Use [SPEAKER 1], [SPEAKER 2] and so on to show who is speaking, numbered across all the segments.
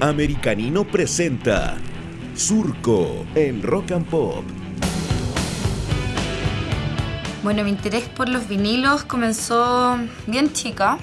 [SPEAKER 1] Americanino presenta Surco en Rock and Pop.
[SPEAKER 2] Bueno, mi interés por los vinilos comenzó bien chica.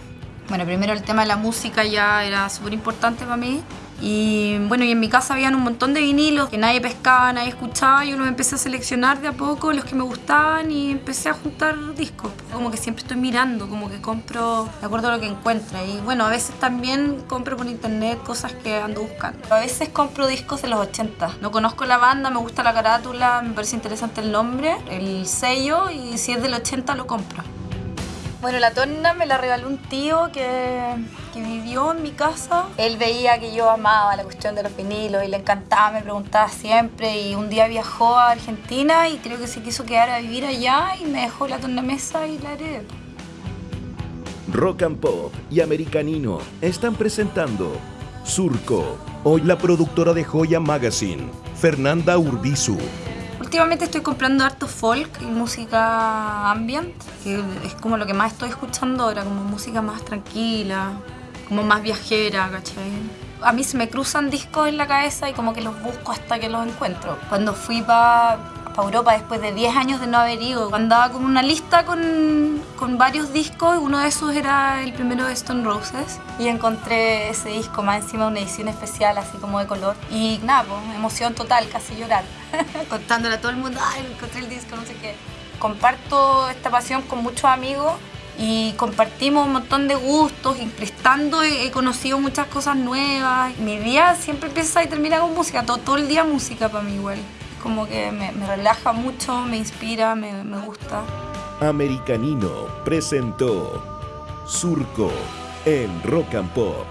[SPEAKER 2] Bueno, primero el tema de la música ya era súper importante para mí. Y bueno, y en mi casa habían un montón de vinilos que nadie pescaba, nadie escuchaba y uno empecé a seleccionar de a poco los que me gustaban y empecé a juntar discos. Como que siempre estoy mirando, como que compro de acuerdo a lo que encuentro. Y bueno, a veces también compro por internet cosas que ando buscando. A veces compro discos de los 80. No conozco la banda, me gusta la carátula, me parece interesante el nombre, el sello y si es del 80 lo compro. Bueno, la torna me la regaló un tío que, que, vivió en mi casa. Él veía que yo amaba la cuestión de los vinilos y le encantaba, me preguntaba siempre. Y un día viajó a Argentina y creo que se quiso quedar a vivir allá y me dejó la tornamesa y la heredé.
[SPEAKER 1] Rock and Pop y Americanino están presentando Surco. Hoy la productora de Joya Magazine, Fernanda Urbizu.
[SPEAKER 2] Últimamente estoy comprando harto folk y música ambient, que es como lo que más estoy escuchando ahora, como música más tranquila, como más viajera, ¿cachai? A mí se me cruzan discos en la cabeza y como que los busco hasta que los encuentro. Cuando fui para para Europa después de 10 años de no haber ido. Andaba con una lista con, con varios discos, uno de esos era el primero de Stone Roses y encontré ese disco más encima una edición especial así como de color y nada, pues, emoción total, casi llorar, contándole a todo el mundo, ay, encontré el disco, no sé qué. Comparto esta pasión con muchos amigos y compartimos un montón de gustos y prestando he, conocido muchas cosas nuevas. Mi día siempre empieza y termina con música, todo, todo el día música para mí igual como que me, me relaja mucho, me inspira, me, me gusta.
[SPEAKER 1] Americanino presentó Surco en Rock and Pop.